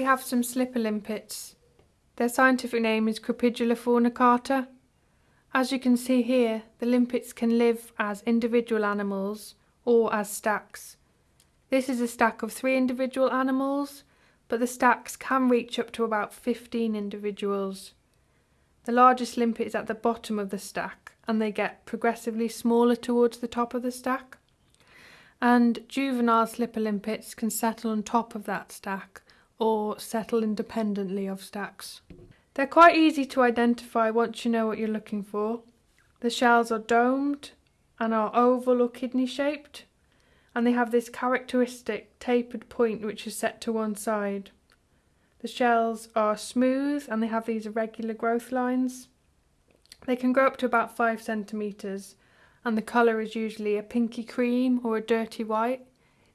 We have some slipper limpets. Their scientific name is Crepidula fornicata. As you can see here, the limpets can live as individual animals or as stacks. This is a stack of three individual animals, but the stacks can reach up to about 15 individuals. The largest limpet is at the bottom of the stack and they get progressively smaller towards the top of the stack. And juvenile slipper limpets can settle on top of that stack or settle independently of stacks. They're quite easy to identify once you know what you're looking for. The shells are domed and are oval or kidney shaped and they have this characteristic tapered point which is set to one side. The shells are smooth and they have these irregular growth lines. They can grow up to about 5 centimetres and the colour is usually a pinky cream or a dirty white.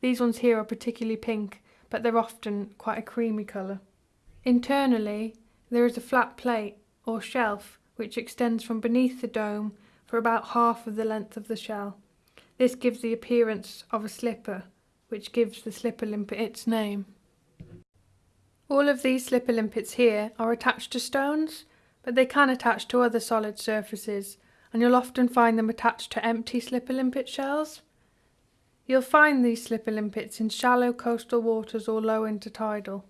These ones here are particularly pink but they're often quite a creamy colour. Internally there is a flat plate or shelf which extends from beneath the dome for about half of the length of the shell. This gives the appearance of a slipper, which gives the slipper limpet its name. All of these slipper limpets here are attached to stones, but they can attach to other solid surfaces, and you'll often find them attached to empty slipper limpet shells. You'll find these slipper limpets in shallow coastal waters or low intertidal.